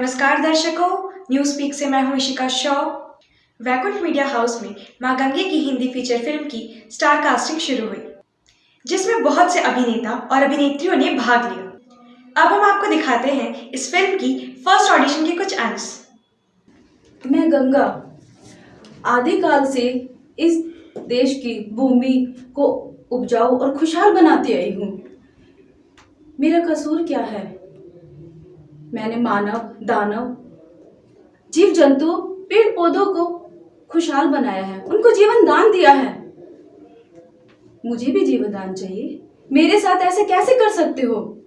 नमस्कार दर्शकों news speak से मैं हूँ इशिका शॉ। वैकुंठ मीडिया हाउस में माँ गंगे की हिंदी फीचर फ़िल्म की स्टार कास्टिंग शुरू हुई, जिसमें बहुत से अभिनेता और अभिनेत्रियों ने भाग लिया। अब हम आपको दिखाते हैं इस फ़िल्म की फ़र्स्ट ऑडिशन के कुछ अंश। मैं गंगा, आदिकाल से इस देश की भूमि को उपजाऊ और खुशहाल बनाती आई हूँ। मेरा कसूर क्या है? मैंने मानव, दानव जीव जंतु पेड़ पौधों को खुशहाल बनाया है। उनको जीवन दान दिया है। मुझे भी जीवन दान चाहिए। मेरे साथ ऐसे कैसे कर सकते हो?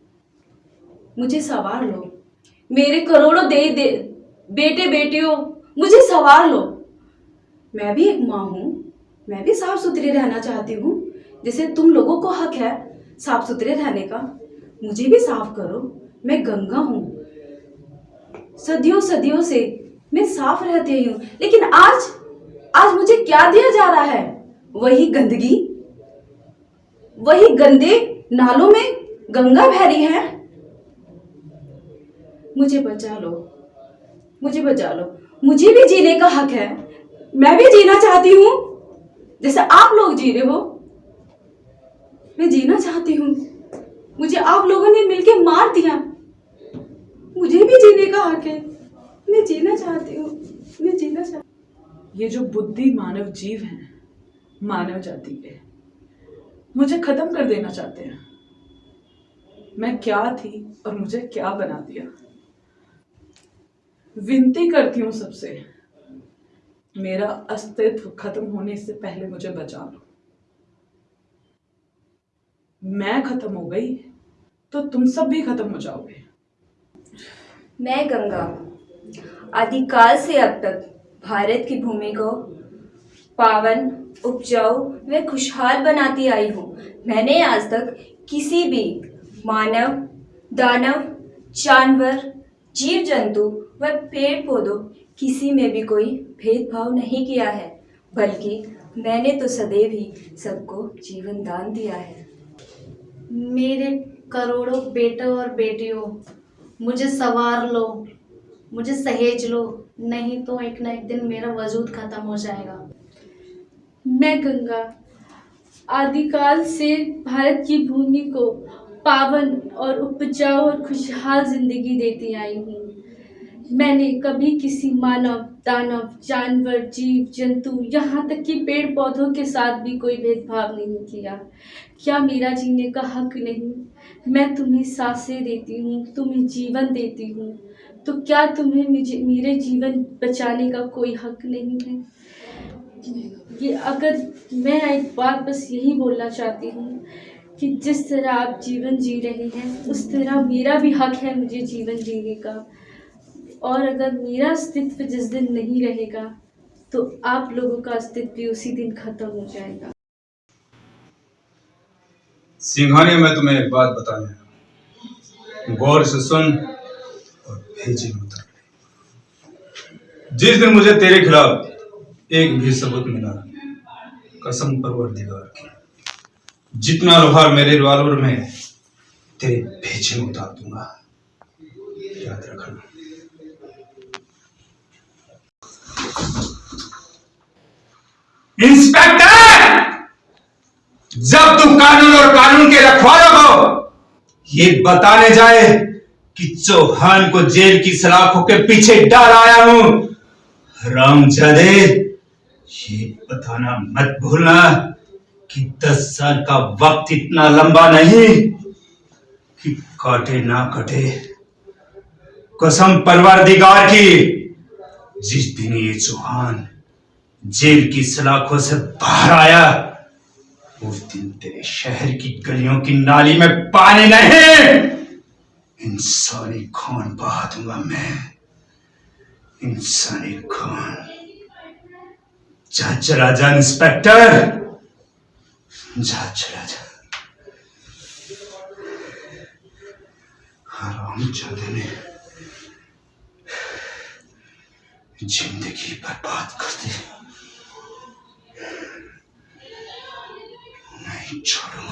मुझे सवार लो। मेरे करोड़ों दे दे बेटे बेटियों मुझे सवार लो। मैं भी एक माँ हूँ। मैं भी साफ़ सुथरी रहना चाहती हूँ। जैसे तुम लोगों को हक है साफ़ सुथरे रहने का। मुझे भी साफ़ करो। मैं गंगा हूँ। सदियों सदियों से मैं साफ़ रहती हूँ। लेकिन आज आज मुझे क्या दिया जा रहा है? वही गंदगी, वही गंदे नालों में गंगा रही है। मुझे बचा लो, मुझे बचा लो। मुझे भी जीने का हक है। मैं भी जीना चाहती हूँ। जैसे आप लोग जी रहे हो, मैं जीना चाहती हूँ। मुझे आप लोगों ने मिलके मार दिया। मुझे भी जीने का हक है। मैं जीना चाहती हूँ। मैं जीना चाहती ये जो बुद्धि मानव जीव हैं, मानव जाति के, मुझे खत्म कर देना चाहते हैं। मैं क्या थी और मुझे क्या बना दिया? विनती करती हूँ सबसे, मेरा अस्तित्व खत्म होने से पहले मुझे बचा लो। मैं खत्म हो गई तो तुम सब भी खत्म हो जाओगे। मैं गंगा। आदिकाल से अब तक भारत की भूमि को पावन, उपजाऊ व खुशहाल बनाती आई हूँ। मैंने आज तक किसी भी मानव, दानव, जानवर जीव जंतु व पेड़ पौधों किसी में भी कोई भेदभाव नहीं किया है, बल्कि मैंने तो सदैव ही सबको जीवन दान दिया है। मेरे करोड़ों बेटों और बेटियों मुझे सवार लो, मुझे सहेज लो, नहीं तो एक ना एक दिन मेरा वजूद खत्म हो जाएगा। मैं गंगा, आदिकाल से भारत की भूमि को पावन और उपजाऊ और खुशहाल ज़िंदगी देती आई हूँ। मैंने कभी किसी मानव, दानव, जानवर, जीव, जंतु, यहाँ तक कि पेड़ पौधों के साथ भी कोई भेदभाव नहीं किया। क्या मेरा जीने का हक नहीं, मैं तुम्हें साँसें देती हूँ, तुम्हें जीवन देती हूँ तो क्या तुम्हें मेरे जीवन बचाने का कोई हक नहीं है? ये अगर मैं एक बात बस यही बोलना चाहती हूँ कि जिस तरह आप जीवन जी रहे हैं, उस तरह मेरा भी हक है मुझे जीवन जीने का। और अगर मेरा अस्तित्व जिस दिन नहीं रहेगा तो आप लोगों का अस्तित्व भी उसी दिन खत्म हो जाएगा। सिंघानिया, मैं तुम्हें एक बात बताने गौर से सुन और भेजे उतर जिस दिन मुझे तेरे खिलाफ एक भी सबूत मिला, कसम परवरदिगार की, जितना लोहार मेरे रिवॉल्वर में, तेरे भेजे में उतार दूँगा। याद रखना। इंस्पेक्टर, जब तुम कानून और कानून के रखवाला हो, ये बताने जाए कि चौहान को जेल की सलाखों के पीछे डाल आया हूँ। रामजादे, ये बताना मत भूलना कि दस साल का वक्त इतना लंबा नहीं कि काटे ना कटे। कसम परवर परवरदिगार की। जिस दिन ये चौहान जेल की सलाखों से बाहर आया, उस दिन तेरे शहर की गलियों की नाली में पानी नहीं। इंसानी खून बहा दूँगा मैं। इंसानी खून। जा चला जा इंस्पेक्टर। जा चला जा हराम जादे ने ज़िंदगी बर्बाद कर दी नहीं छोड़